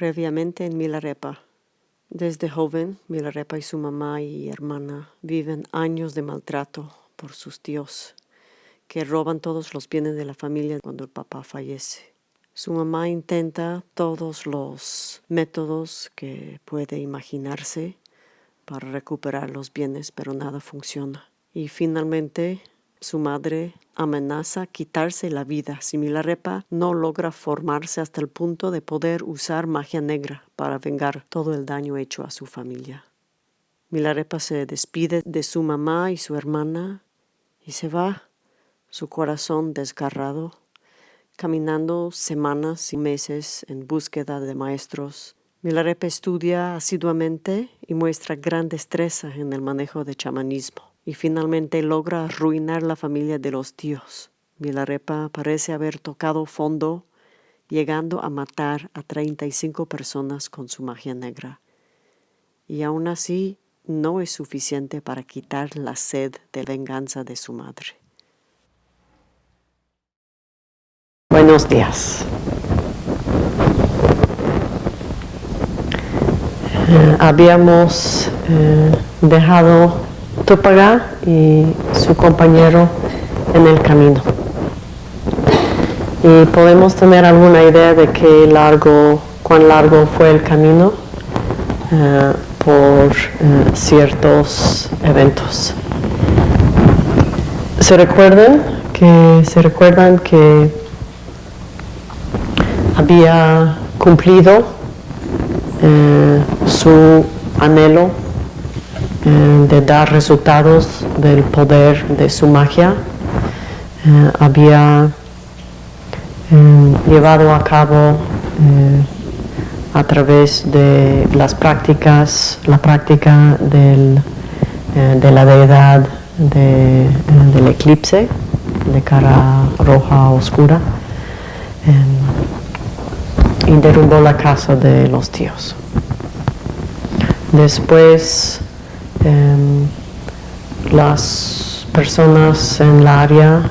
Previamente en Milarepa. Desde joven, Milarepa y su mamá y hermana viven años de maltrato por sus tíos, que roban todos los bienes de la familia cuando el papá fallece. Su mamá intenta todos los métodos que puede imaginarse para recuperar los bienes, pero nada funciona. Y finalmente su madre amenaza quitarse la vida si Milarepa no logra formarse hasta el punto de poder usar magia negra para vengar todo el daño hecho a su familia. Milarepa se despide de su mamá y su hermana y se va, su corazón desgarrado, caminando semanas y meses en búsqueda de maestros. Milarepa estudia asiduamente y muestra gran destreza en el manejo de chamanismo y finalmente logra arruinar la familia de los tíos. Milarepa parece haber tocado fondo, llegando a matar a 35 personas con su magia negra. Y aún así no es suficiente para quitar la sed de venganza de su madre. Buenos días. Eh, habíamos eh, dejado Tupaga y su compañero en el camino. Y podemos tener alguna idea de qué largo, cuán largo fue el camino eh, por eh, ciertos eventos. Se recuerdan que se recuerdan que había cumplido eh, su anhelo eh, de dar resultados del poder de su magia. Eh, había eh, llevado a cabo a través de las prácticas, la práctica del, de la deidad del eclipse de cara roja oscura y derrumbó la casa de los tíos. Después las personas en la área,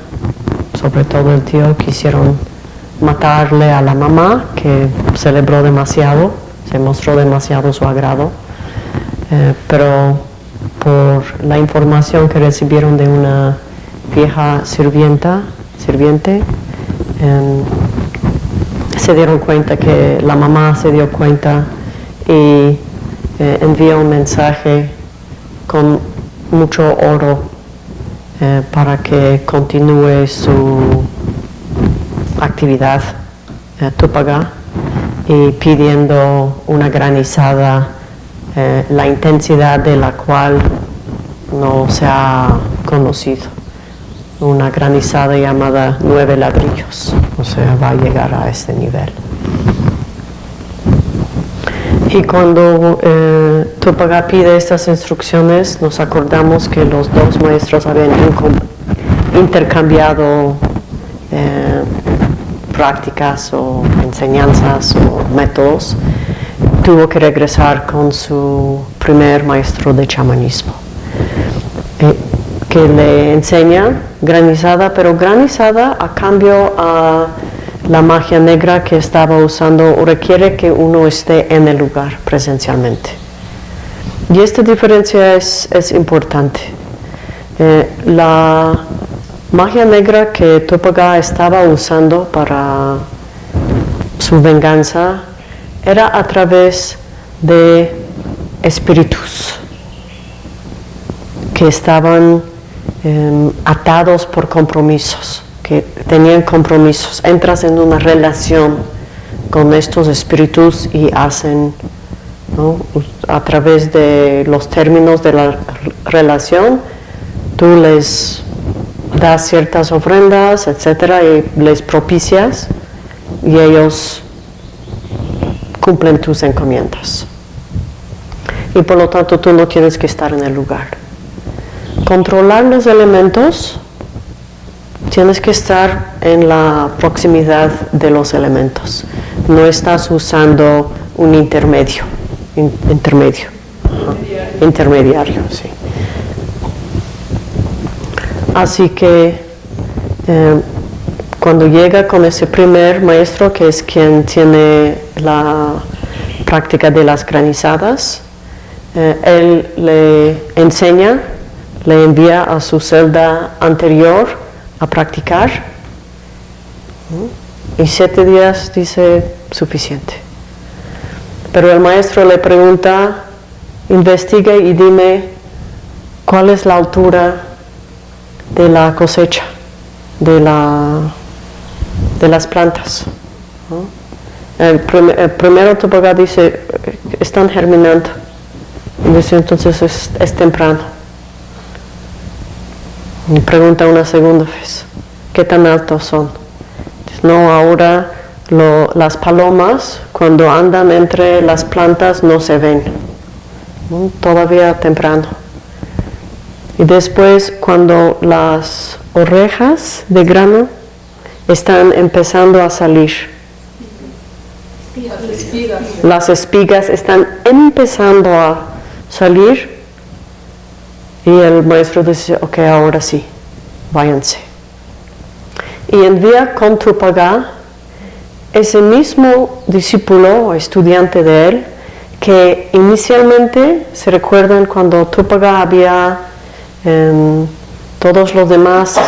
sobre todo el tío, quisieron matarle a la mamá, que celebró demasiado, se mostró demasiado su agrado, eh, pero por la información que recibieron de una vieja sirvienta, sirviente, em, se dieron cuenta que la mamá se dio cuenta y eh, envió un mensaje con mucho oro eh, para que continúe su actividad eh, túpaga y pidiendo una granizada, eh, la intensidad de la cual no se ha conocido. Una granizada llamada nueve ladrillos, o sea, va a llegar a este nivel. Y cuando eh, Tupaga pide estas instrucciones, nos acordamos que los dos maestros habían intercambiado eh, prácticas o enseñanzas o métodos. Tuvo que regresar con su primer maestro de chamanismo, eh, que le enseña granizada, pero granizada a cambio a la magia negra que estaba usando requiere que uno esté en el lugar presencialmente. Y esta diferencia es, importante. Eh, la magia negra que Topaga estaba usando para su venganza era a través de espíritus que estaban em, atados por compromisos que tenían compromisos. Entras en una relación con estos espíritus y hacen, a través de los términos de la relación, tú les das ciertas ofrendas, etcétera, y les propicias y ellos cumplen tus encomiendas. Y por lo tanto tú no tienes que estar en el lugar. Controlar los elementos tienes que estar en la proximidad de los elementos. No estás usando un intermedio. intermedio. Intermediario, sí. Así que eh, cuando llega con ese primer maestro, que es quien tiene la práctica de las granizadas. Eh, él le enseña, le envía a su celda anterior a practicar. Y siete días dice suficiente. Pero el maestro le pregunta, investigue y dime cuál es la altura de la cosecha, de, la, de las plantas. El, primero Topagá dice, están germinando. Entonces es, temprano. Y pregunta una segunda vez, ¿qué tan altos son? no, ahora las palomas cuando andan entre las plantas no se ven. Todavía temprano. Y después cuando las orejas de grano están empezando a salir. Las espigas están empezando a salir y el maestro dice, ok, ahora sí, váyanse. Y envía con Tupagá ese mismo discípulo o estudiante de él que inicialmente se recuerdan cuando Tupagá había Em, todos los demás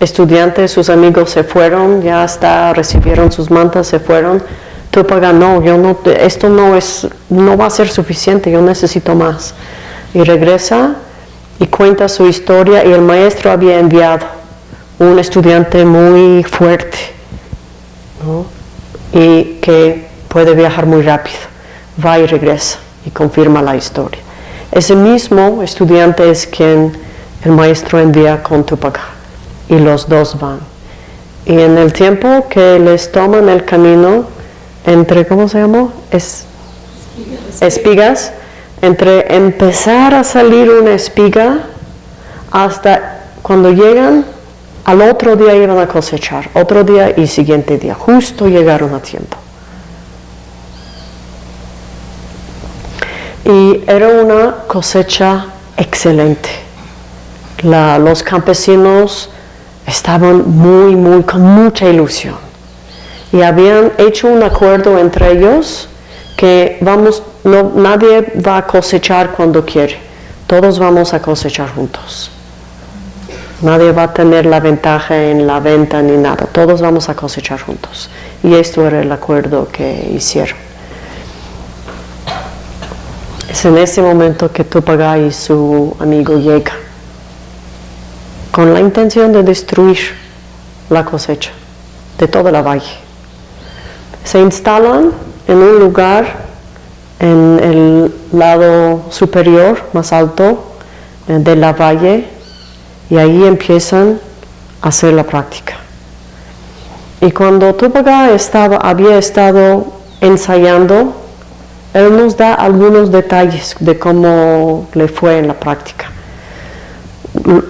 estudiantes, sus amigos se fueron, ya hasta recibieron sus mantas, se fueron. Tupaga, no, yo no, esto no es, no va a ser suficiente, yo necesito más. Y regresa y cuenta su historia y el maestro había enviado un estudiante muy fuerte y que puede viajar muy rápido. Va y regresa y confirma la historia. Ese mismo estudiante es quien el maestro envía con Tupac y los dos van. Y en el tiempo que les toman el camino entre, ¿cómo se llamó? Es, espigas. Entre empezar a salir una espiga hasta cuando llegan, al otro día iban a cosechar, otro día y siguiente día, justo llegaron a tiempo. y era una cosecha excelente. los campesinos estaban muy, muy, con mucha ilusión y habían hecho un acuerdo entre ellos que vamos, no, nadie va a cosechar cuando quiere, todos vamos a cosechar juntos. Nadie va a tener la ventaja en la venta ni nada, todos vamos a cosechar juntos. Y esto era el acuerdo que hicieron. Es en ese momento que Tupaga y su amigo llegan con la intención de destruir la cosecha de toda la valle. Se instalan en un lugar en el lado superior, más alto eh, de la valle y ahí empiezan a hacer la práctica. Y cuando Tupaga había estado ensayando él nos da algunos detalles de cómo le fue en la práctica.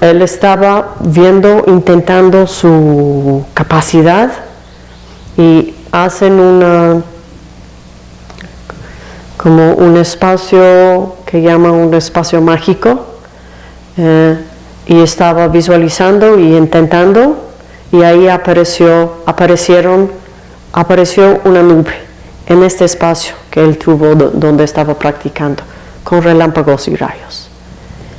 Él estaba viendo, intentando su capacidad y hacen una como un espacio que llama un espacio mágico eh, y estaba visualizando y intentando y ahí apareció, aparecieron, apareció una nube en este espacio que él tuvo donde estaba practicando, con relámpagos y rayos.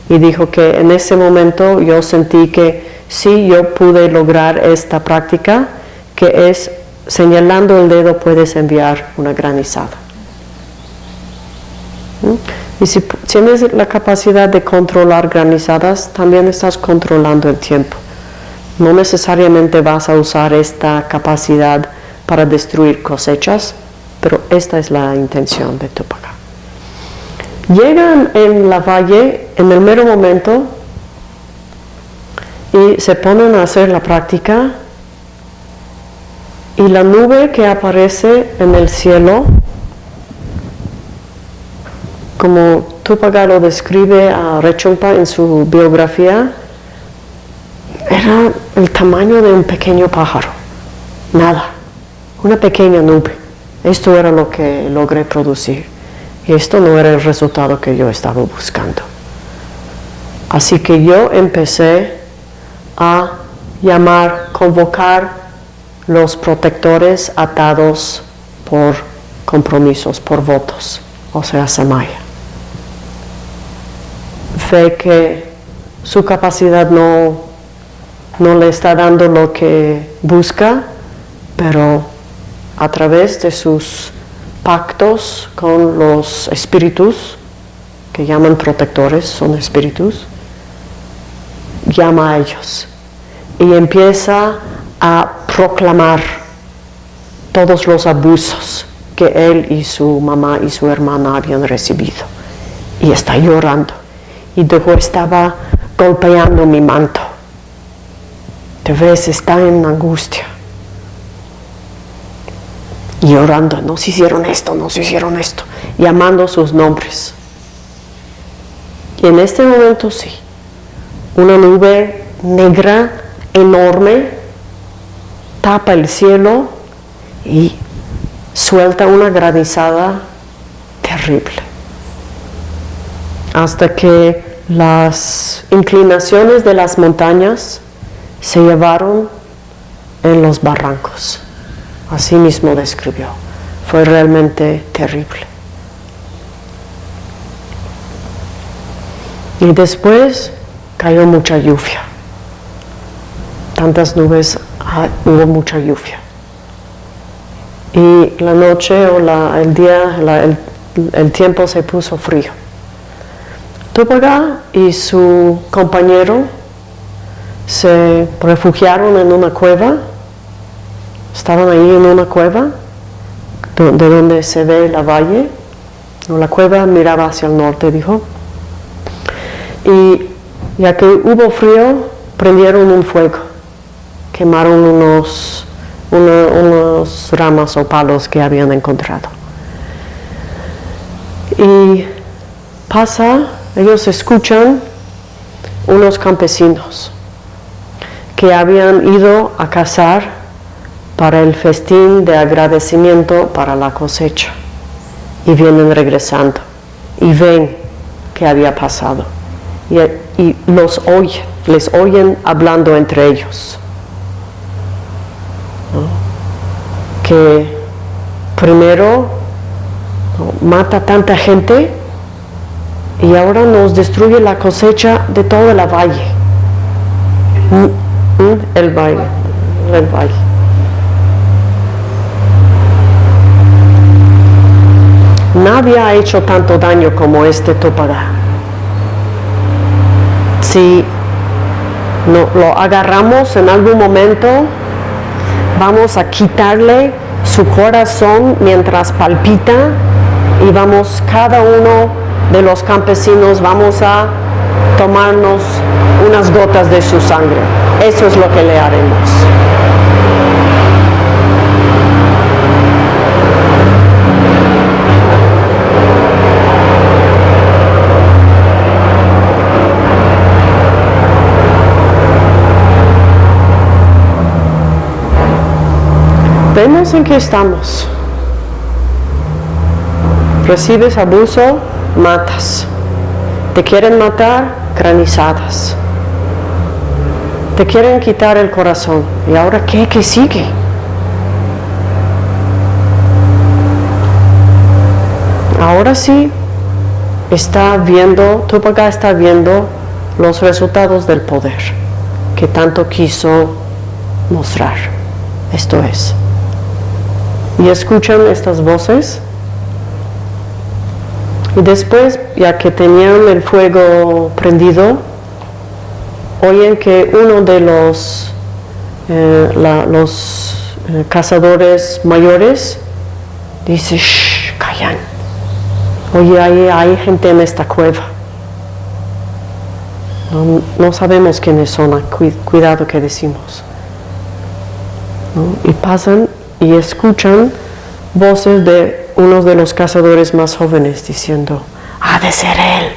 Y dijo que en ese momento yo sentí que sí, yo pude lograr esta práctica, que es señalando el dedo puedes enviar una granizada. ¿Mm? Y si tienes la capacidad de controlar granizadas, también estás controlando el tiempo. No necesariamente vas a usar esta capacidad para destruir cosechas, pero esta es la intención de Tupac. Llegan en la valle en el mero momento y se ponen a hacer la práctica y la nube que aparece en el cielo, como Tupac lo describe a Rechumpa en su biografía, era el tamaño de un pequeño pájaro, nada, una pequeña nube. Esto era lo que logré producir y esto no era el resultado que yo estaba buscando. Así que yo empecé a llamar, convocar los protectores atados por compromisos, por votos, o sea, Samaya. Ve que su capacidad no, no le está dando lo que busca, pero a través de sus pactos con los espíritus, que llaman protectores, son espíritus, llama a ellos y empieza a proclamar todos los abusos que él y su mamá y su hermana habían recibido. Y está llorando. Y luego estaba golpeando mi manto. Te ves, está en angustia. Y llorando, no se hicieron esto, no se hicieron esto. Llamando sus nombres. Y en este momento sí, una nube negra enorme tapa el cielo y suelta una granizada terrible. Hasta que las inclinaciones de las montañas se llevaron en los barrancos. Así mismo describió. Fue realmente terrible. Y después cayó mucha lluvia. Tantas nubes, ah, hubo mucha lluvia. Y la noche o el día, el, tiempo se puso frío. Tupaga y su compañero se refugiaron en una cueva, estaban ahí en una cueva, de donde se ve la valle, la cueva miraba hacia el norte, dijo, y ya que hubo frío, prendieron un fuego, quemaron unos, unos ramas o palos que habían encontrado. Y pasa, ellos escuchan unos campesinos que habían ido a cazar para el festín de agradecimiento para la cosecha y vienen regresando y ven qué había pasado y, los oyen, les oyen hablando entre ellos. Que primero mata tanta gente y ahora nos destruye la cosecha de todo el valle. Mm, mm, el valle, el valle. Nadie ha hecho tanto daño como este Topada si no, lo agarramos en algún momento, vamos a quitarle su corazón mientras palpita y vamos cada uno de los campesinos vamos a tomarnos unas gotas de su sangre. Eso es lo que le haremos. Vemos en qué estamos. Recibes abuso, matas. Te quieren matar, granizadas. Te quieren quitar el corazón. ¿Y ahora qué? ¿Qué sigue? Ahora sí está viendo, tu papá está viendo los resultados del poder que tanto quiso mostrar. Esto es y escuchan estas voces. Y después, ya que tenían el fuego prendido, oyen que uno de los, eh, los eh, cazadores mayores dice, shh, callan. Oye, hay, hay gente en esta cueva. No, sabemos quiénes son, cuidado que decimos. Y pasan y escuchan voces de uno de los cazadores más jóvenes diciendo, ha de ser él.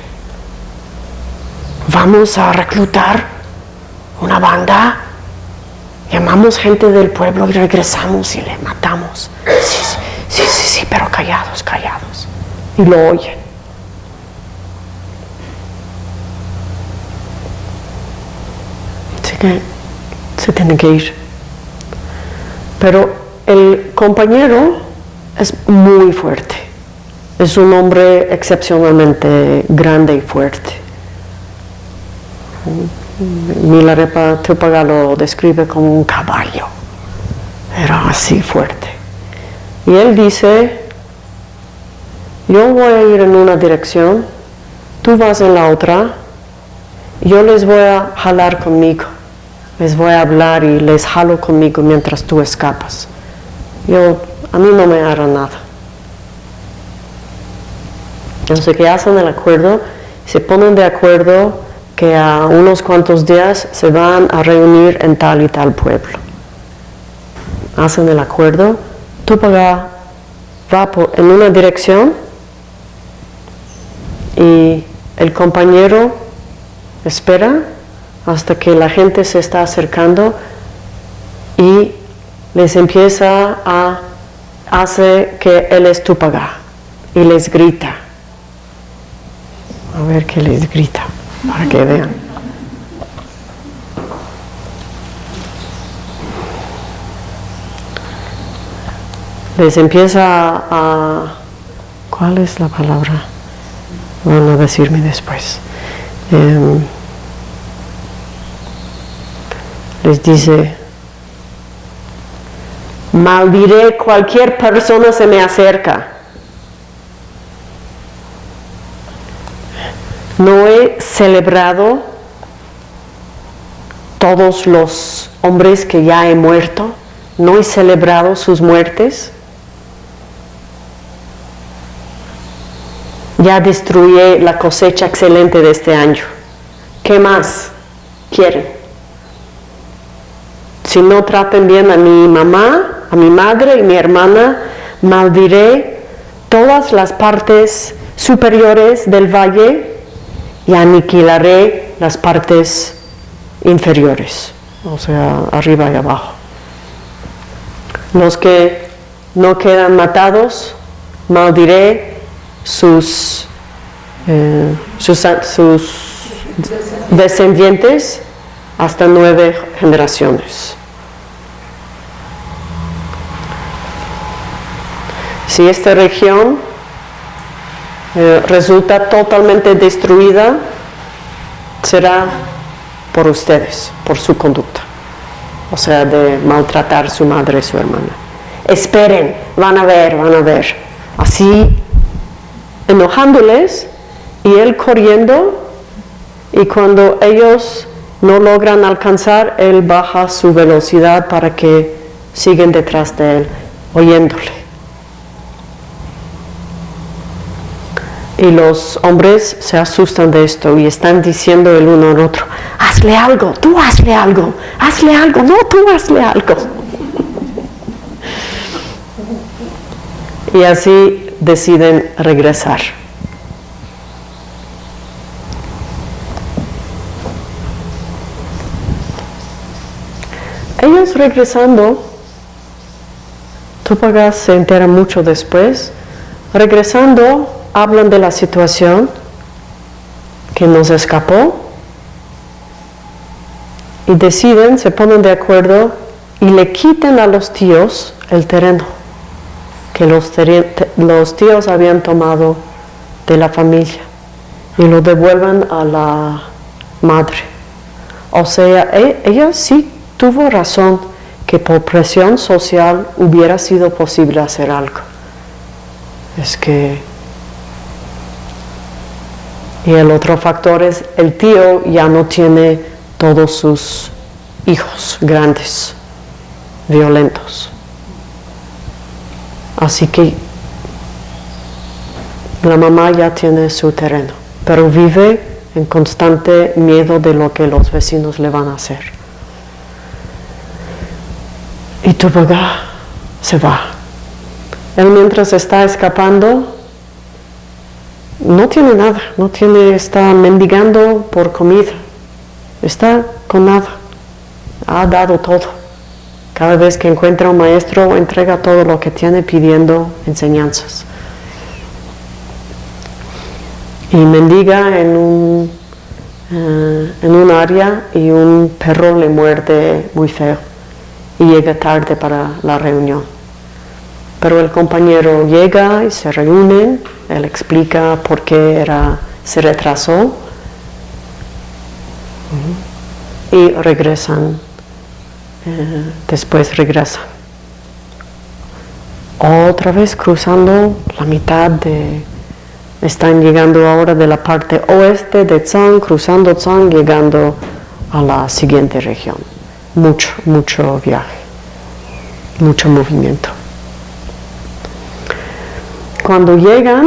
Vamos a reclutar una banda, llamamos gente del pueblo y regresamos y le matamos. Sí, sí, sí, sí, pero callados, callados. Y lo oyen. Que se tienen que ir. Pero el compañero es muy fuerte. Es un hombre excepcionalmente grande y fuerte. Milarepa Tupaga lo describe como un caballo. Era así fuerte. Y él dice, yo voy a ir en una dirección, tú vas en la otra, yo les voy a jalar conmigo, les voy a hablar y les jalo conmigo mientras tú escapas. Yo, a mí no me hará nada. Entonces que hacen el acuerdo, se ponen de acuerdo que a unos cuantos días se van a reunir en tal y tal pueblo. Hacen el acuerdo, Tupaga va en una dirección y el compañero espera hasta que la gente se está acercando y les empieza a hace que él es Tupaga y les grita a ver qué les grita, para que vean. Les empieza a... ¿Cuál es la palabra? Van a decirme después. Em, les dice, maldiré cualquier persona se me acerca. No he celebrado todos los hombres que ya he muerto, no he celebrado sus muertes. Ya destruí la cosecha excelente de este año. ¿Qué más quieren? Si no traten bien a mi mamá, a mi madre y mi hermana, maldiré todas las partes superiores del valle y aniquilaré las partes inferiores, o sea, arriba y abajo. Los que no quedan matados, maldiré sus, eh, sus, descendientes hasta nueve generaciones. Si esta región eh, resulta totalmente destruida, será por ustedes, por su conducta, o sea, de maltratar a su madre y su hermana. Esperen, van a ver, van a ver. Así, enojándoles y él corriendo, y cuando ellos no logran alcanzar, él baja su velocidad para que siguen detrás de él, oyéndole. Y los hombres se asustan de esto y están diciendo el uno al otro, hazle algo, tú hazle algo, hazle algo, no, tú hazle algo. Y así deciden regresar. Ellos regresando, Tupagas se entera mucho después, regresando hablan de la situación que nos escapó y deciden, se ponen de acuerdo y le quiten a los tíos el terreno que los, los tíos habían tomado de la familia y lo devuelven a la madre. O sea, e, ella sí tuvo razón que por presión social hubiera sido posible hacer algo. Es que y el otro factor es el tío ya no tiene todos sus hijos grandes, violentos. Así que la mamá ya tiene su terreno, pero vive en constante miedo de lo que los vecinos le van a hacer. Y tu papá se va. Él mientras está escapando, no tiene nada, no tiene, está mendigando por comida, está con nada, ha dado todo. Cada vez que encuentra un maestro, entrega todo lo que tiene pidiendo enseñanzas. Y mendiga en un, eh, en un área y un perro le muerde muy feo y llega tarde para la reunión. Pero el compañero llega y se reúnen, él explica por qué era, se retrasó y regresan, eh, después regresan. Otra vez cruzando la mitad de, están llegando ahora de la parte oeste de Tsang, cruzando Tsang, llegando a la siguiente región. Mucho, mucho viaje, mucho movimiento. Cuando llegan,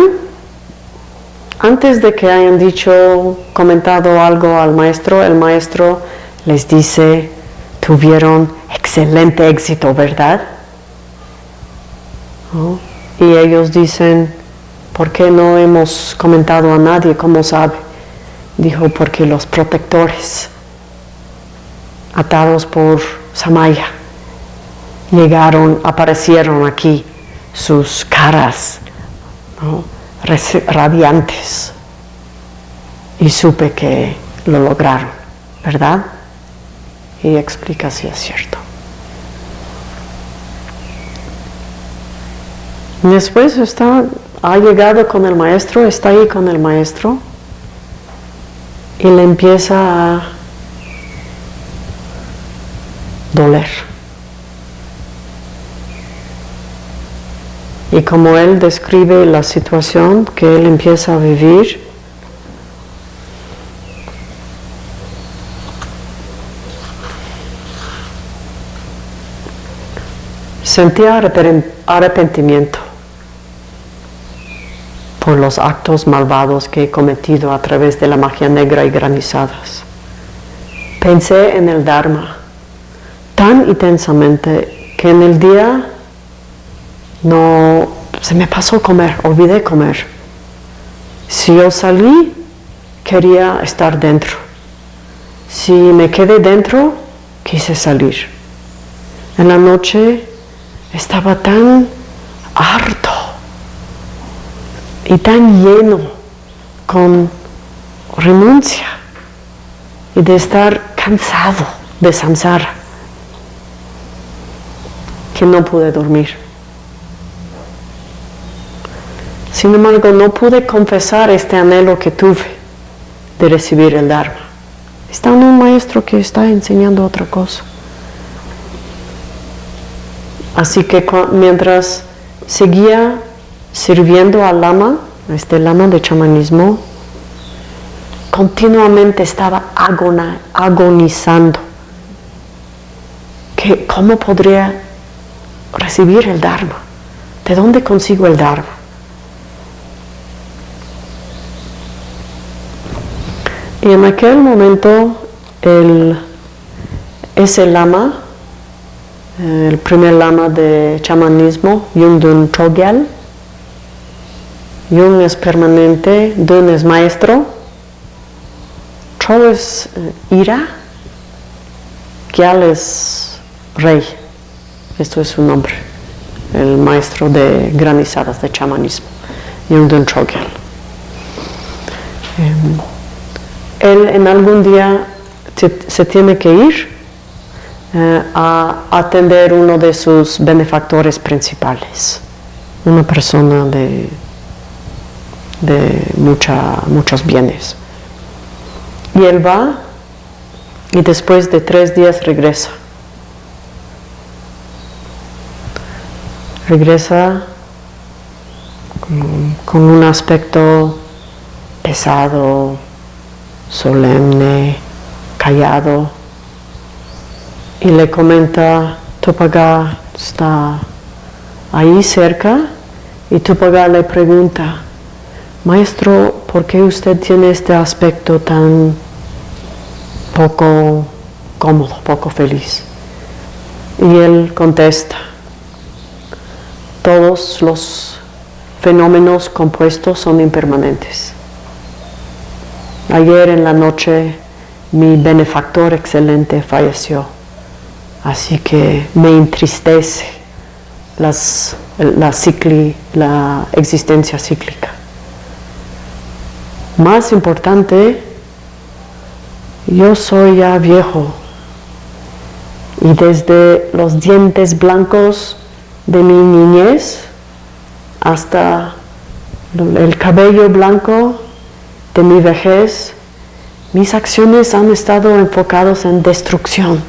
antes de que hayan dicho, comentado algo al maestro, el maestro les dice, tuvieron excelente éxito, ¿verdad? Y ellos dicen, ¿por qué no hemos comentado a nadie? ¿Cómo sabe? Dijo, porque los protectores, atados por Samaya, llegaron, aparecieron aquí, sus caras radiantes, y supe que lo lograron, ¿verdad? Y explica si es cierto. Después está, ha llegado con el maestro, está ahí con el maestro y le empieza a doler. Y como él describe la situación que él empieza a vivir, sentía arrepentimiento por los actos malvados que he cometido a través de la magia negra y granizadas. Pensé en el Dharma tan intensamente que en el día no se me pasó comer, olvidé comer. Si yo salí, quería estar dentro. Si me quedé dentro, quise salir. En la noche estaba tan harto y tan lleno con renuncia y de estar cansado de samsara que no pude dormir. Sin embargo, no pude confesar este anhelo que tuve de recibir el Dharma. Está un maestro que está enseñando otra cosa. Así que mientras seguía sirviendo al lama, este lama de chamanismo, continuamente estaba agonizando. Que, ¿Cómo podría recibir el Dharma? ¿De dónde consigo el Dharma? Y en aquel momento el, ese lama, el primer lama de chamanismo, Yungdun Chogyal, Yung es permanente, Dun es maestro, Cho es eh, ira, Gyal es rey. Esto es su nombre, el maestro de granizadas de chamanismo, Yung Dun Chogyal. Em, él en algún día se, tiene que ir eh, a atender uno de sus benefactores principales, una persona de de muchos bienes. Y él va y después de tres días regresa. Regresa con, un aspecto pesado, solemne, callado, y le comenta, Tupaga está ahí cerca, y Tupaga le pregunta, Maestro, ¿por qué usted tiene este aspecto tan poco cómodo, poco feliz? Y él contesta, todos los fenómenos compuestos son impermanentes. Ayer en la noche mi benefactor excelente falleció, así que me entristece la, la existencia cíclica. Más importante, yo soy ya viejo y desde los dientes blancos de mi niñez hasta el cabello blanco de mi vejez, mis acciones han estado enfocadas en destrucción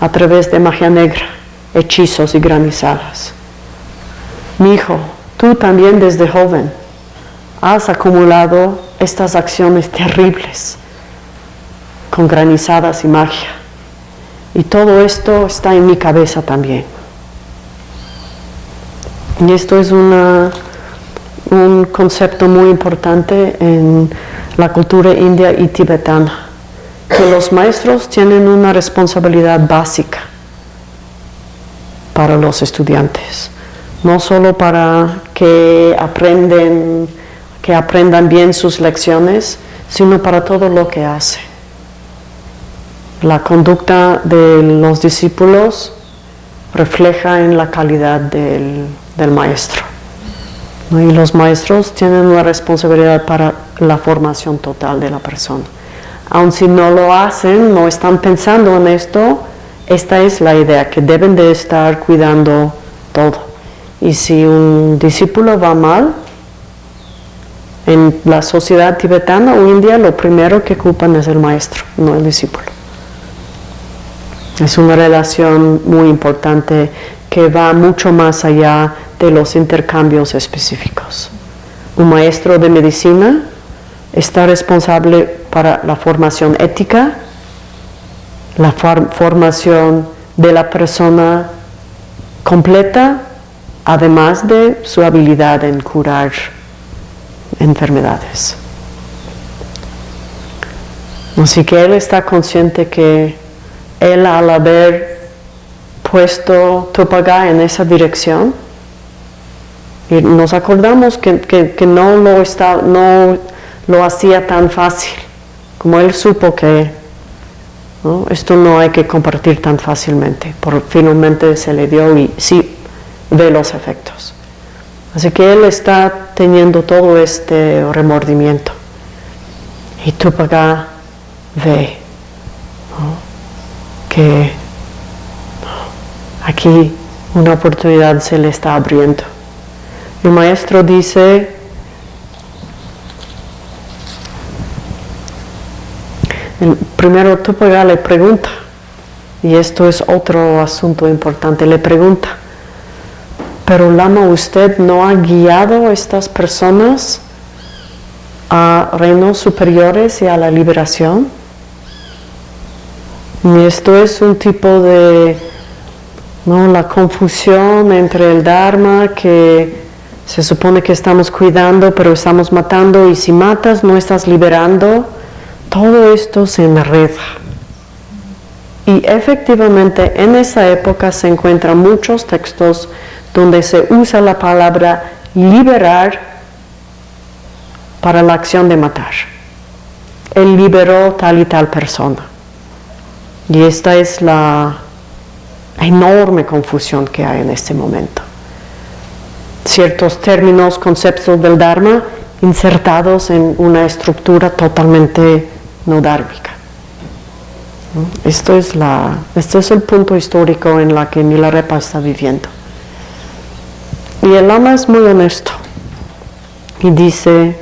a través de magia negra, hechizos y granizadas. Mi hijo, tú también desde joven has acumulado estas acciones terribles con granizadas y magia. Y todo esto está en mi cabeza también. Y esto es una, un concepto muy importante en la cultura india y tibetana, que los maestros tienen una responsabilidad básica para los estudiantes, no solo para que, aprenden, que aprendan bien sus lecciones, sino para todo lo que hacen. La conducta de los discípulos refleja en la calidad del, maestro. Y los maestros tienen una responsabilidad para la formación total de la persona. Aun si no lo hacen, no están pensando en esto, esta es la idea, que deben de estar cuidando todo. Y si un discípulo va mal, en la sociedad tibetana o india, lo primero que ocupan es el maestro, no el discípulo. Es una relación muy importante que va mucho más allá de los intercambios específicos. Un maestro de medicina está responsable para la formación ética, la formación de la persona completa, además de su habilidad en curar enfermedades. Así que él está consciente que él al haber puesto Tupaga en esa dirección, y nos acordamos que, no, lo está, no lo hacía tan fácil, como él supo que esto no hay que compartir tan fácilmente, por finalmente se le dio y sí ve los efectos. Así que él está teniendo todo este remordimiento y Tupaga ve que aquí una oportunidad se le está abriendo. El maestro dice, primero Tupaga le pregunta, y esto es otro asunto importante, le pregunta, pero Lama, ¿usted no ha guiado a estas personas a reinos superiores y a la liberación? Y esto es un tipo de, ¿no? la confusión entre el Dharma que se supone que estamos cuidando, pero estamos matando, y si matas no estás liberando, todo esto se enreda. Y efectivamente en esa época se encuentran muchos textos donde se usa la palabra liberar para la acción de matar. Él liberó tal y tal persona. Y esta es la enorme confusión que hay en este momento. Ciertos términos, conceptos del Dharma insertados en una estructura totalmente no dármica. Esto es, la, este es el punto histórico en la que Milarepa está viviendo. Y el Lama es muy honesto y dice,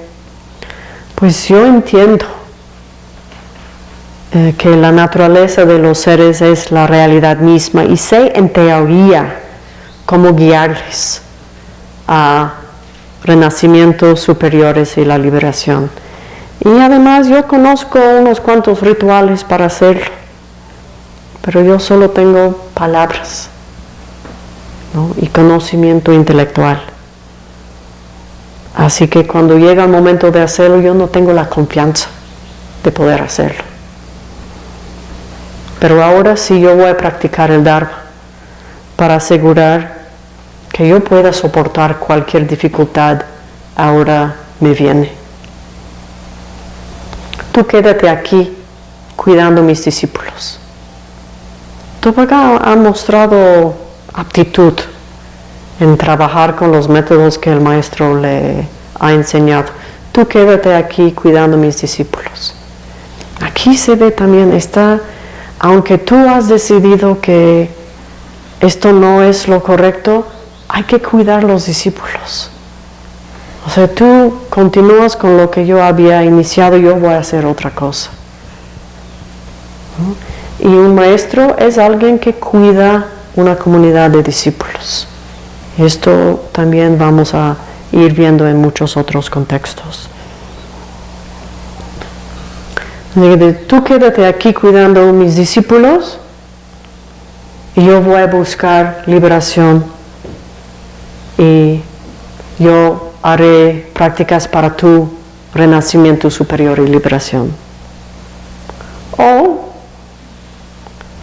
pues yo entiendo eh, que la naturaleza de los seres es la realidad misma y sé en teoría cómo guiarles a renacimientos superiores y la liberación. Y además yo conozco unos cuantos rituales para hacerlo, pero yo solo tengo palabras y conocimiento intelectual. Así que cuando llega el momento de hacerlo, yo no tengo la confianza de poder hacerlo. Pero ahora sí yo voy a practicar el Dharma para asegurar que yo pueda soportar cualquier dificultad ahora me viene. Tú quédate aquí cuidando mis discípulos. acá ha mostrado aptitud en trabajar con los métodos que el maestro le ha enseñado. Tú quédate aquí cuidando mis discípulos. Aquí se ve también esta aunque tú has decidido que esto no es lo correcto, hay que cuidar los discípulos. O sea, tú continúas con lo que yo había iniciado, yo voy a hacer otra cosa. Y un maestro es alguien que cuida una comunidad de discípulos. Esto también vamos a ir viendo en muchos otros contextos. Tú quédate aquí cuidando a mis discípulos y yo voy a buscar liberación y yo haré prácticas para tu renacimiento superior y liberación. O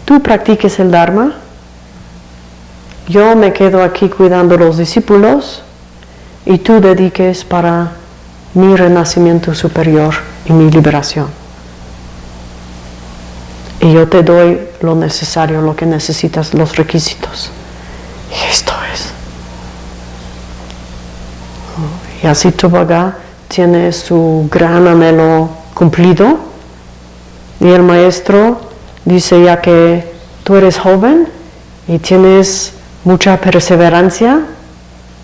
tú practiques el Dharma, yo me quedo aquí cuidando los discípulos y tú dediques para mi renacimiento superior y mi liberación. Y yo te doy lo necesario, lo que necesitas, los requisitos. Y esto es. Y así Tobaga tiene su gran anhelo cumplido. Y el maestro dice ya que tú eres joven y tienes mucha perseverancia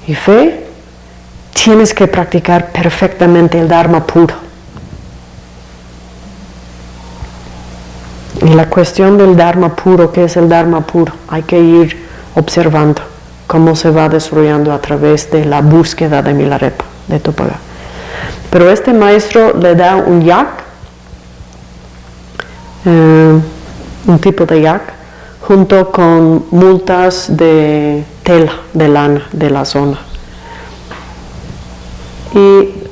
y fe, tienes que practicar perfectamente el Dharma puro. Y la cuestión del Dharma puro, ¿qué es el Dharma puro? Hay que ir observando cómo se va desarrollando a través de la búsqueda de Milarepa, de Topaga. Pero este maestro le da un yak, eh, un tipo de yak, junto con multas de tela, de lana de la zona. Y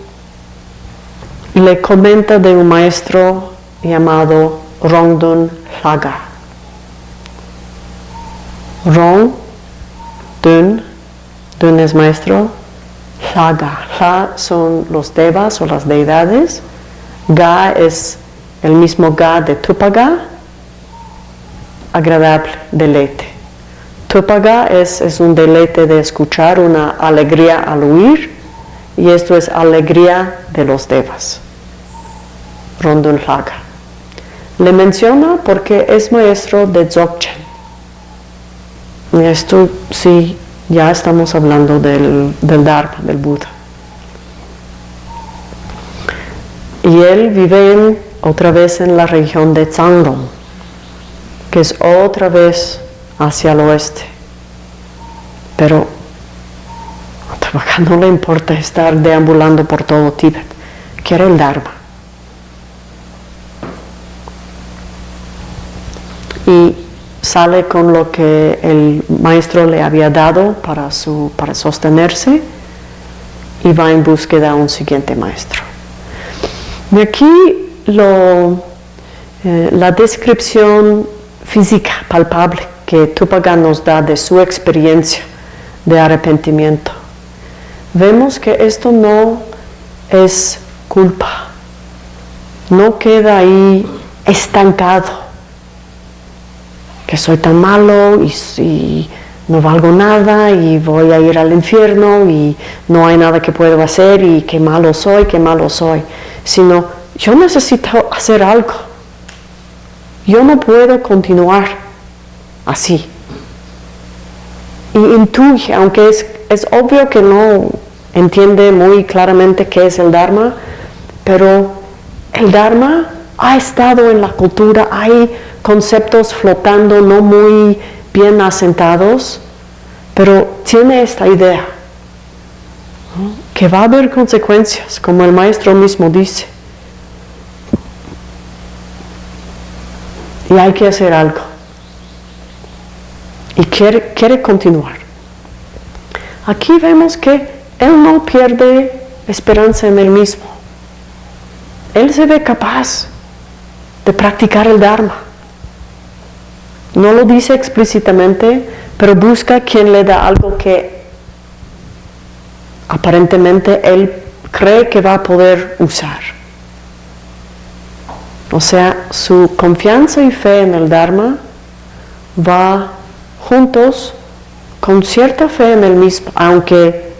le comenta de un maestro llamado Rongdun Laga. Rong, Dun, Dun es maestro, Laga. La son los devas o las deidades. Ga es el mismo Ga de Tupaga, agradable, deleite. Tupaga es, es un deleite de escuchar, una alegría al oír, y esto es alegría de los devas. Rondun Laga. Le menciona porque es maestro de Dzogchen. Esto sí, ya estamos hablando del, del Dharma, del Buda. Y él vive otra vez en la región de Zangdong, que es otra vez hacia el oeste. Pero a no le importa estar deambulando por todo Tíbet, quiere el Dharma. Y sale con lo que el maestro le había dado para, su, para sostenerse y va en búsqueda de un siguiente maestro. Y aquí lo, eh, la descripción física palpable que Tupaga nos da de su experiencia de arrepentimiento. Vemos que esto no es culpa, no queda ahí estancado que soy tan malo y, no valgo nada y voy a ir al infierno y no hay nada que puedo hacer y qué malo soy, qué malo soy, sino yo necesito hacer algo. Yo no puedo continuar así. Y intuye, aunque es, es obvio que no entiende muy claramente qué es el Dharma, pero el Dharma ha estado en la cultura, hay conceptos flotando no muy bien asentados, pero tiene esta idea, que va a haber consecuencias, como el maestro mismo dice. Y hay que hacer algo. Y quiere, quiere continuar. Aquí vemos que él no pierde esperanza en él mismo. Él se ve capaz de practicar el Dharma. No lo dice explícitamente, pero busca quien le da algo que aparentemente él cree que va a poder usar. O sea, su confianza y fe en el Dharma va juntos con cierta fe en el mismo, aunque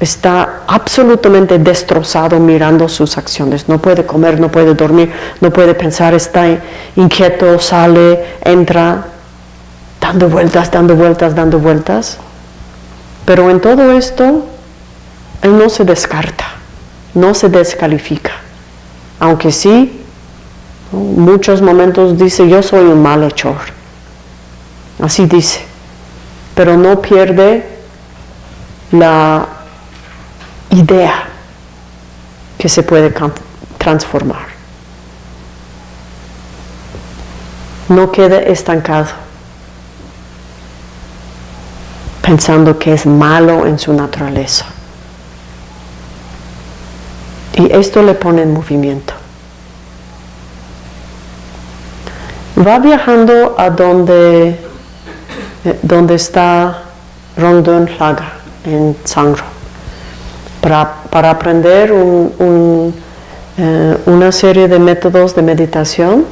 está absolutamente destrozado mirando sus acciones. No puede comer, no puede dormir, no puede pensar, está inquieto, sale, entra, dando vueltas, dando vueltas, dando vueltas. Pero en todo esto, él no se descarta, no se descalifica. Aunque sí, muchos momentos dice, yo soy un malhechor. Así dice. Pero no pierde la idea que se puede transformar. No quede estancado pensando que es malo en su naturaleza. Y esto le pone en movimiento. Va viajando a donde, eh, donde está Rondon Laga, en Sangro, para, aprender eh, una serie de métodos de meditación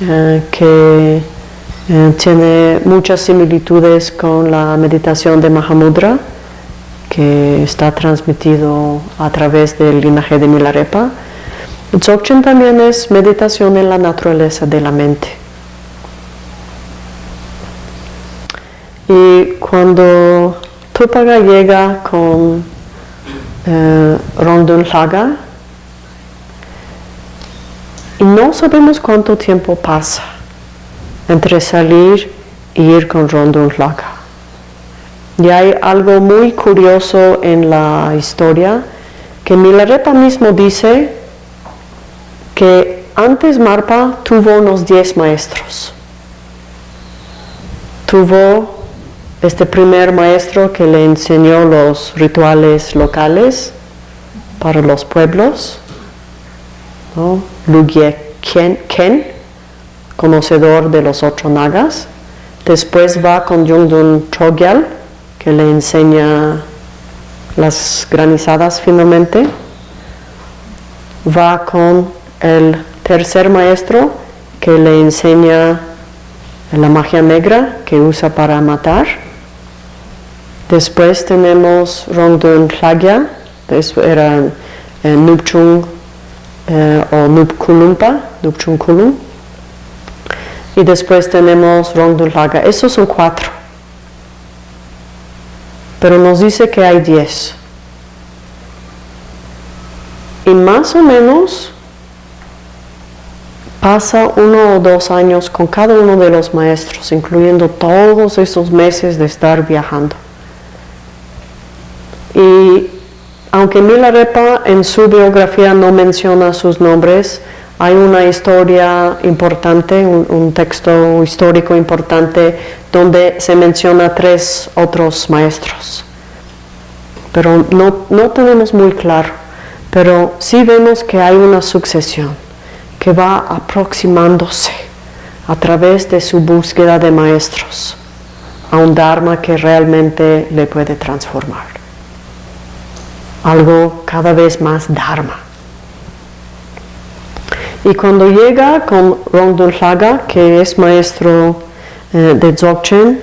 eh, que tiene muchas similitudes con la meditación de Mahamudra que está transmitido a través del linaje de Milarepa. Dzogchen también es meditación en la naturaleza de la mente. Y cuando Tupaga llega con eh, Rondun Laga, y no sabemos cuánto tiempo pasa entre salir y ir con Rondun Laga. Y hay algo muy curioso en la historia que Milarepa mismo dice que antes Marpa tuvo unos 10 maestros. Tuvo este primer maestro que le enseñó los rituales locales para los pueblos, ¿no? Ken, conocedor de los otros nagas. Después va con Yungdun Chogyal, que le enseña las granizadas finalmente. Va con el tercer maestro que le enseña la magia negra que usa para matar. Después tenemos Rongdun Plagya, era eh, Nupchung eh, o Nupkulumpa, Nupchung Kulum. Y después tenemos Rongdun Laga. Esos son cuatro pero nos dice que hay 10. Y más o menos pasa uno o dos años con cada uno de los maestros, incluyendo todos esos meses de estar viajando. Y aunque Milarepa en su biografía no menciona sus nombres, hay una historia importante, un, texto histórico importante donde se menciona tres otros maestros. Pero no, no tenemos muy claro, pero sí vemos que hay una sucesión que va aproximándose a través de su búsqueda de maestros a un Dharma que realmente le puede transformar. Algo cada vez más Dharma. Y cuando llega con Rongdun Laga, que es maestro eh, de Dzogchen,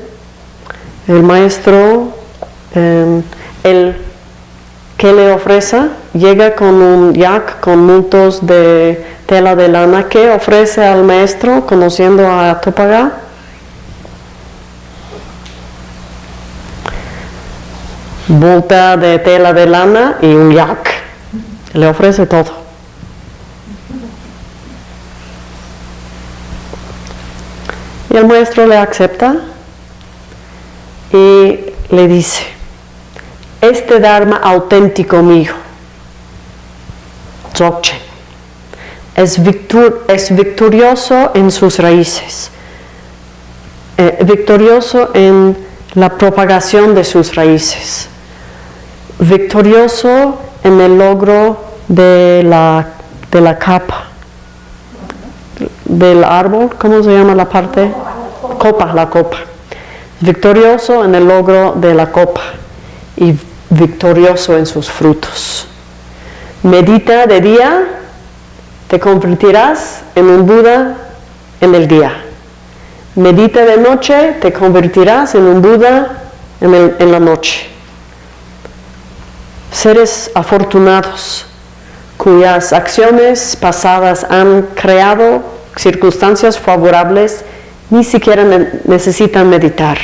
el maestro, em, el que le ofrece, llega con un yak con muntos de tela de lana. ¿Qué ofrece al maestro conociendo a Topaga? Bolta de tela de lana y un yak. Le ofrece todo. el maestro le acepta y le dice, este Dharma auténtico mío, Dzogchen, es, es victorioso en sus raíces, eh, victorioso en la propagación de sus raíces, victorioso en el logro de la, de la capa del árbol, ¿cómo se llama la parte? Copa, la copa. Victorioso en el logro de la copa y victorioso en sus frutos. Medita de día, te convertirás en un Buda en el día. Medita de noche, te convertirás en un Buda en, en la noche. Seres afortunados cuyas acciones pasadas han creado circunstancias favorables ni siquiera necesitan meditar,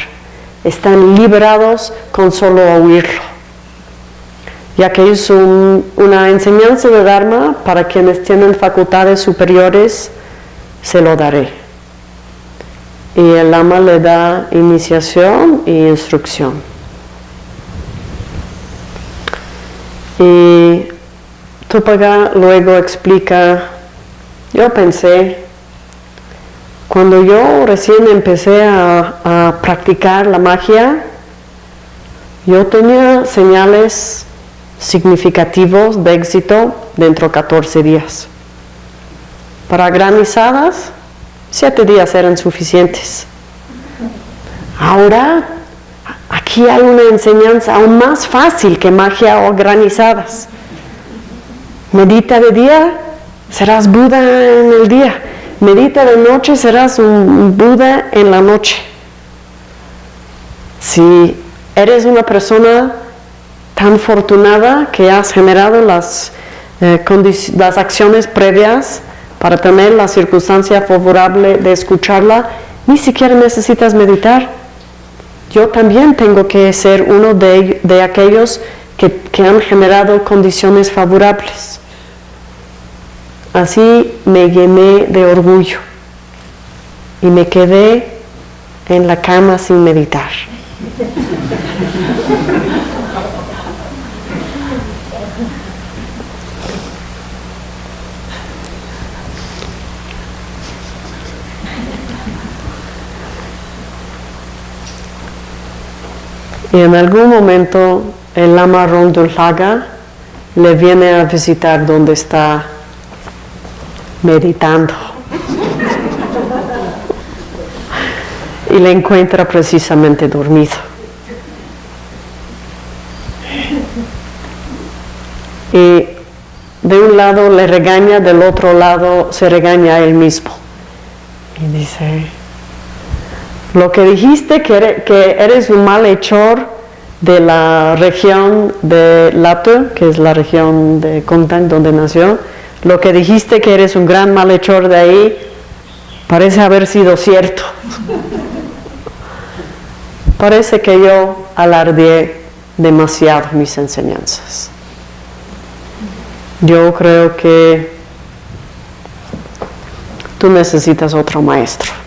están liberados con solo oírlo. Ya que es una enseñanza de Dharma para quienes tienen facultades superiores, se lo daré. Y el Lama le da iniciación e instrucción. Y Tupaga luego explica, yo pensé, cuando yo recién empecé a, practicar la magia, yo tenía señales significativos de éxito dentro de 14 días. Para granizadas, 7 días eran suficientes. Ahora, aquí hay una enseñanza aún más fácil que magia o granizadas. Medita de día, serás Buda en el día. Medita de noche, serás un Buda en la noche. Si eres una persona tan afortunada que has generado las, eh, las acciones previas para tener la circunstancia favorable de escucharla, ni siquiera necesitas meditar. Yo también tengo que ser uno de, aquellos que, que han generado condiciones favorables. Así me llené de orgullo y me quedé en la cama sin meditar. Y en algún momento el lama Rondulaga le viene a visitar donde está meditando. y le encuentra precisamente dormido. Y de un lado le regaña, del otro lado se regaña a él mismo. Y dice, lo que dijiste que eres, un malhechor de la región de Lato, que es la región de Kontang donde nació, lo que dijiste que eres un gran malhechor de ahí, parece haber sido cierto. parece que yo alardeé demasiado mis enseñanzas. Yo creo que tú necesitas otro maestro.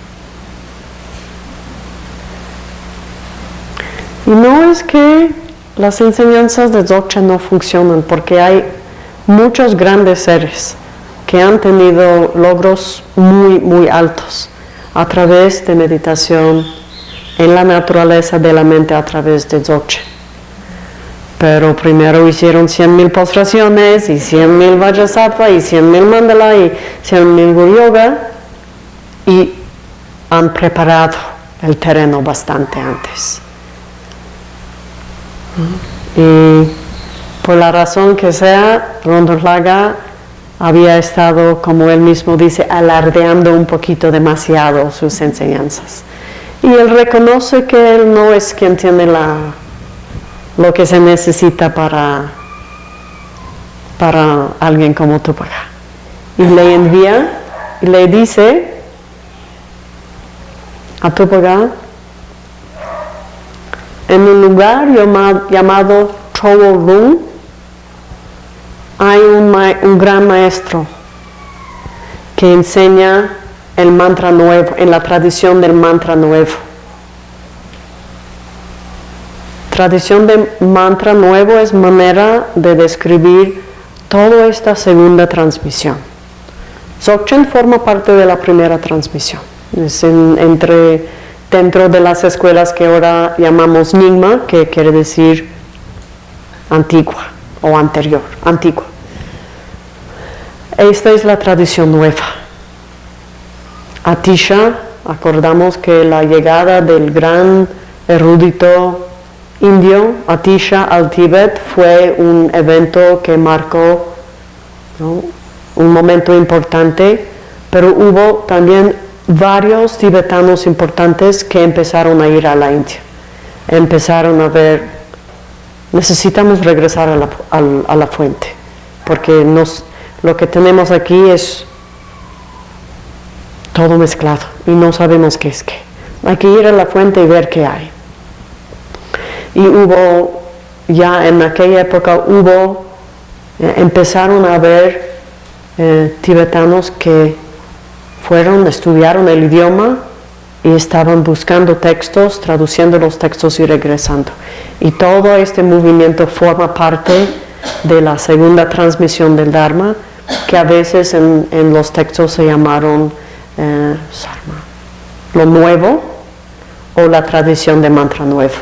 Y no es que las enseñanzas de Dzogchen no funcionan, porque hay muchos grandes seres que han tenido logros muy, muy altos a través de meditación en la naturaleza de la mente a través de Dzogchen. Pero primero hicieron 100.000 postraciones y 100.000 Vajrasattva y 100.000 Mandala y 100.000 Guru Yoga y han preparado el terreno bastante antes. Y por la razón que sea, Rondolaga había estado, como él mismo dice, alardeando un poquito demasiado sus enseñanzas. Y él reconoce que él no es quien tiene la, lo que se necesita para, para alguien como Tupac. Y le envía y le dice a Tupac, en un lugar llamado, llamado hay un, gran maestro que enseña el mantra nuevo, en la tradición del mantra nuevo. Tradición de mantra nuevo es manera de describir toda esta segunda transmisión. Dzogchen forma parte de la primera transmisión. Es entre, dentro de las escuelas que ahora llamamos Nyingma, que quiere decir antigua o anterior, antigua. Esta es la tradición nueva. Atisha, acordamos que la llegada del gran erudito indio, Atisha al Tíbet, fue un evento que marcó un momento importante, pero hubo también varios tibetanos importantes que empezaron a ir a la India. Empezaron a ver necesitamos regresar a la, fuente, porque nos, lo que tenemos aquí es todo mezclado y no sabemos qué es qué. Hay que ir a la fuente y ver qué hay. y hubo, ya en aquella época hubo, eh, empezaron a haber eh, tibetanos que fueron, estudiaron el idioma y estaban buscando textos, traduciendo los textos y regresando. Y todo este movimiento forma parte de la segunda transmisión del Dharma, que a veces en, los textos se llamaron eh, lo nuevo o la tradición de mantra nuevo.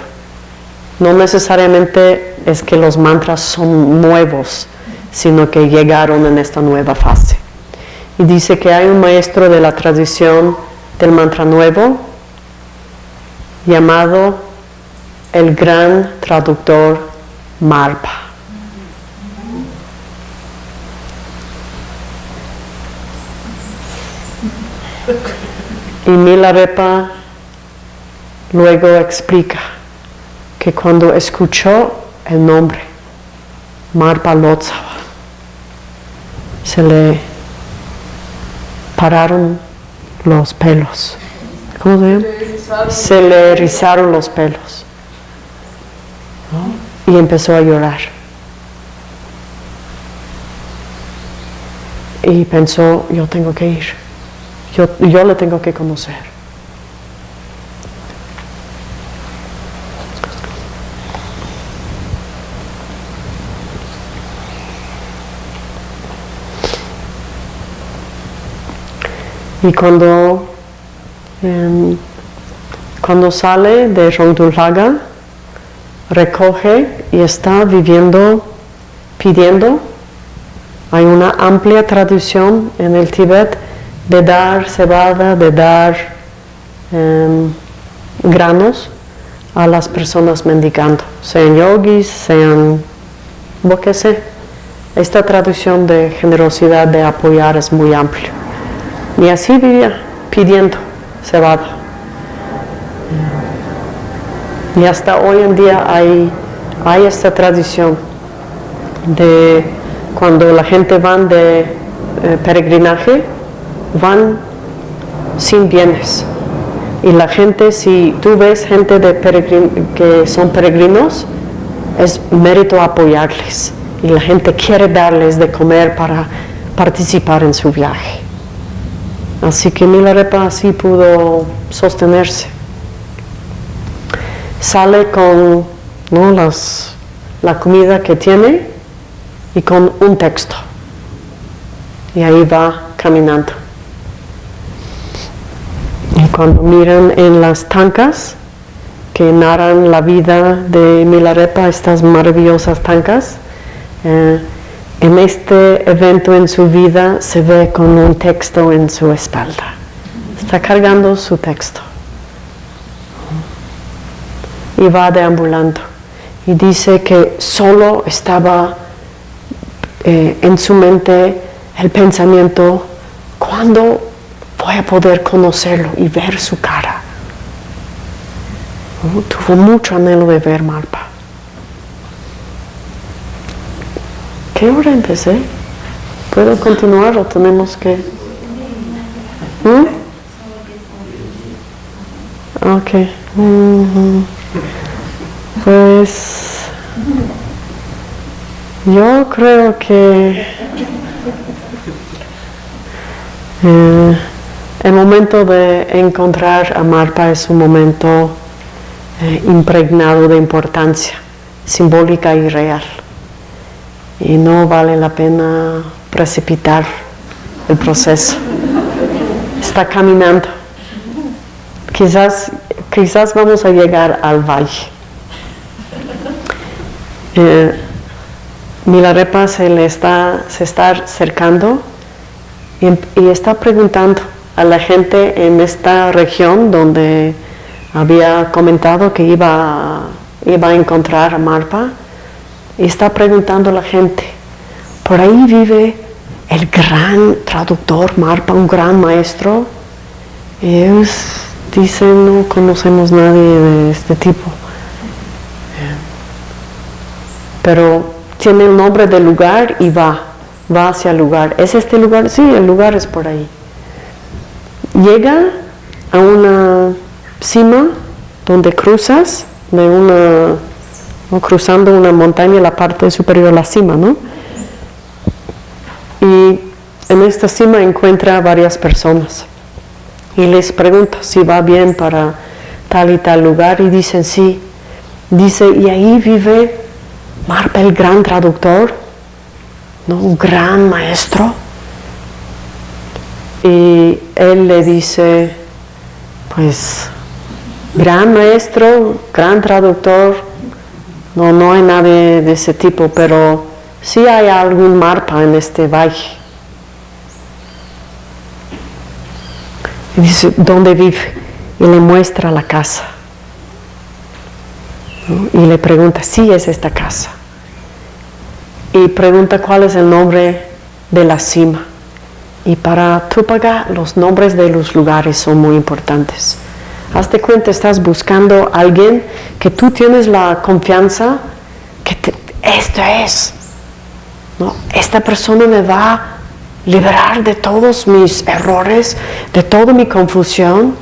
No necesariamente es que los mantras son nuevos, sino que llegaron en esta nueva fase. Y dice que hay un maestro de la tradición del mantra nuevo llamado el gran traductor Marpa. Y Milarepa luego explica que cuando escuchó el nombre Marpa Lotzava, se le pararon los pelos. ¿Cómo se llama? Se le erizaron los pelos. Y empezó a llorar. Y pensó, yo tengo que ir. Yo, yo le tengo que conocer. Y cuando, em, cuando sale de Rongdulaga, recoge y está viviendo, pidiendo. Hay una amplia tradición en el Tíbet de dar cebada, de dar em, granos a las personas mendigando, sean yogis, sean lo. Esta tradición de generosidad, de apoyar es muy amplia. Y así vivía, pidiendo cebada. Y hasta hoy en día hay, hay esta tradición de cuando la gente va de eh, peregrinaje, van sin bienes. Y la gente, si tú ves gente que son peregrinos, es mérito apoyarles. Y la gente quiere darles de comer para participar en su viaje. Así que Milarepa así pudo sostenerse. Sale con la comida que tiene y con un texto. Y ahí va caminando. Y cuando miran en las tancas que narran la vida de Milarepa, estas maravillosas tancas, eh, en este evento en su vida se ve con un texto en su espalda. Está cargando su texto. Y va deambulando. Y dice que solo estaba eh, en su mente el pensamiento, ¿cuándo voy a poder conocerlo y ver su cara? Tuvo mucho anhelo de ver Marpa. Qué hora empecé? ¿Puedo continuar o tenemos que...? ¿Mm? Ok. Pues... Yo creo que... Eh, el momento de encontrar a Marpa es un momento eh, impregnado de importancia simbólica y real y no vale la pena precipitar el proceso. Está caminando. Quizás, quizás vamos a llegar al valle. Eh, Milarepa se le está, se está acercando y, y, está preguntando a la gente en esta región donde había comentado que iba, iba a encontrar a Marpa y está preguntando a la gente, por ahí vive el gran traductor Marpa, un gran maestro. Y ellos dicen, no conocemos nadie de este tipo. Pero tiene el nombre del lugar y va, va hacia el lugar. ¿Es este lugar? Sí, el lugar es por ahí. Llega a una cima donde cruzas de una cruzando una montaña, la parte superior, la cima, ¿no? Y en esta cima encuentra varias personas y les pregunta si va bien para tal y tal lugar y dicen sí. Dice, y ahí vive Marpa el gran traductor, ¿no? un gran maestro. Y él le dice, pues, gran maestro, gran traductor, no, no hay nadie de ese tipo, pero sí hay algún Marpa en este valle. Y dice, ¿dónde vive? Y le muestra la casa. Y le pregunta, sí es esta casa. Y pregunta cuál es el nombre de la cima. Y para Túpaga los nombres de los lugares son muy importantes. Hazte cuenta, estás buscando a alguien que tú tienes la confianza que esto es. ¿no? Esta persona me va liberar de todos mis errores, de toda mi confusión,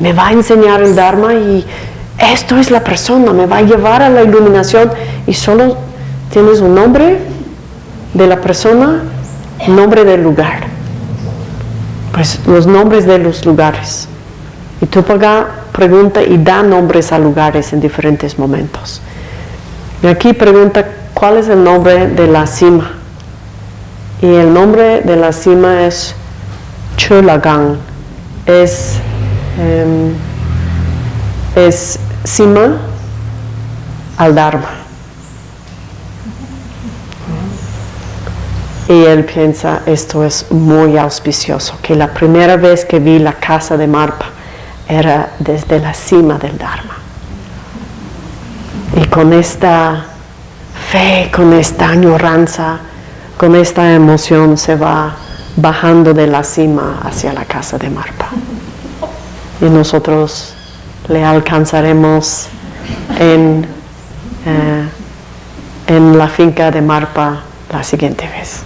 me va a enseñar el Dharma y esto es la persona, me va a llevar a la iluminación y solo tienes un nombre de la persona, nombre del lugar. Pues los nombres de los lugares. Y tú pregunta y da nombres a lugares en diferentes momentos. Y aquí pregunta cuál es el nombre de la cima y el nombre de la cima es Chulagang, es, em, es cima al Dharma. Y él piensa, esto es muy auspicioso, que la primera vez que vi la casa de Marpa era desde la cima del Dharma. Y con esta fe, con esta añoranza, con esta emoción se va bajando de la cima hacia la casa de Marpa. Y nosotros le alcanzaremos en, eh, en la finca de Marpa la siguiente vez.